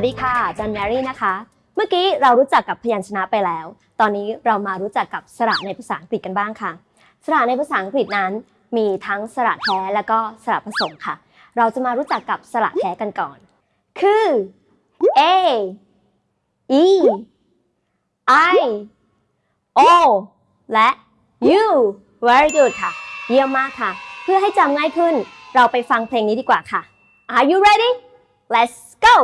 วัสดีค่ะจันแมรี่นะคะ เมื่อกี้เรารู้จักกับพยัญชนะไปแล้ว ตอนนี้เรามารู้จักกับสระในภาษาอังกฤษกันบ้างค่ะ สระในภาษาอังกฤษนั้น มีทั้งสระแท้และก็สระผสมค่ะ เราจะมารู้จักกับสระแท้กันก่อน คือ A E I O และ U very good ค่ะ เยี่ยมมากค่ะ เพื่อให้จำง่ายขึ้น เราไปฟังเพลงนี้ดีกว่าค่ะ Are you ready? Let's go!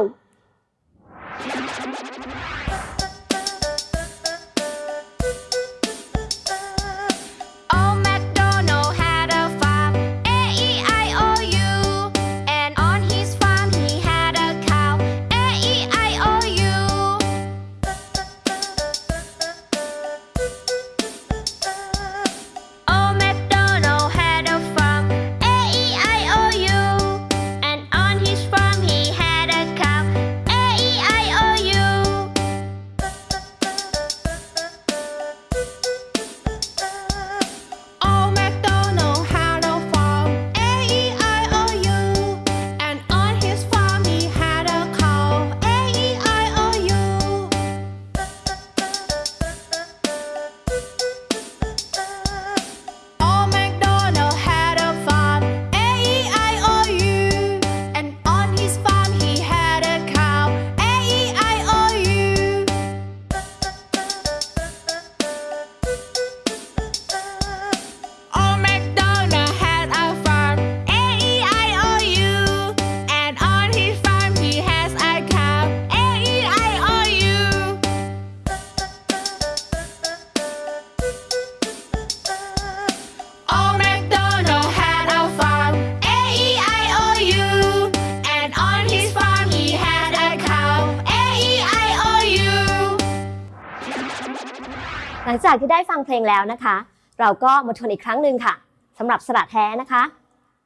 หลังจากที่ได้ฟังเพลงแล้วนะคะ เราก็มาทวนอีกครั้งหนึ่งค่ะสำหรับสระแท้นะคะ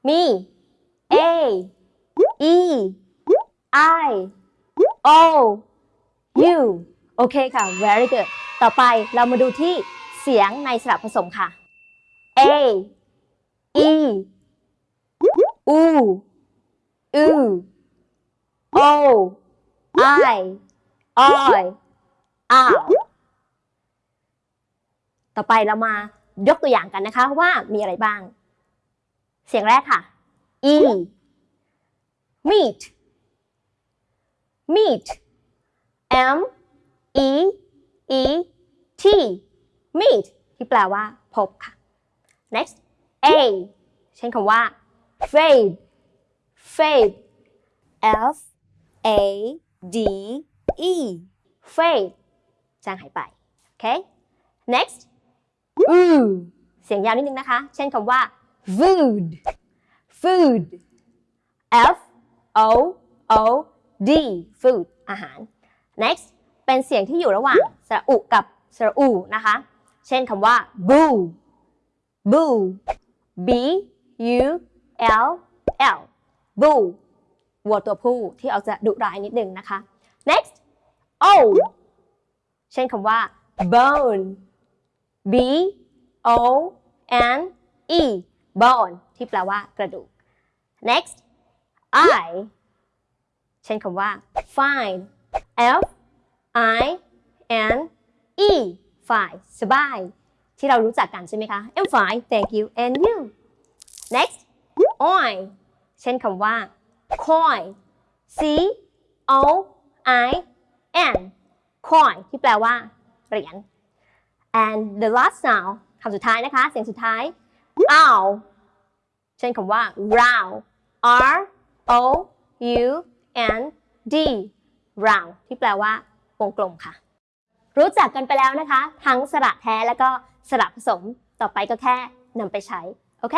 มี A E I O U โอเคค่ะ very good ต่อไปเรามาดูที่เสียงในสระผสมค่ะ A E U U O I I O ต่อไปเรามายกตัวอย่างกันนะคะว่ามีอะไรบ้าง เสียงแรกค่ะ e meet meet m e e t meet ที่แปลว่าพบค่ะ next a เช่นคำว่า fade fade f a d e fade จางหายไปโอเค next อือเสียงยาวนิดนึงนะคะ เช่นคำว่า food food f o o d food อาหาร next เป็นเสียงที่อยู่ระหว่างสระอุกับสระอูนะคะ เช่นคำว่า boo boo b u l l boo วัวตัวผู้ที่ออกจะดุร้ายนิดนึงนะคะ next o เช่นคำว่า bone B O N E bone ที่แปลว่ากระดูก next I เช่นคำว่า fine F I N E fine สบาย ที่เรารู้จักกันใช่ไหมคะ I'm fine thank you and you next oil เช่นคำว่า coin C O I N coin ที่แปลว่าเหรียญ and the last sound คำสุดท้ายนะคะ เสียงสุดท้าย ow เช่นคำว่า round r o u n d round ที่แปลว่าวงกลมค่ะ รู้จักกันไปแล้วนะคะ ทั้งสระแท้และก็สระผสม ต่อไปก็แค่นำไปใช้ โอเค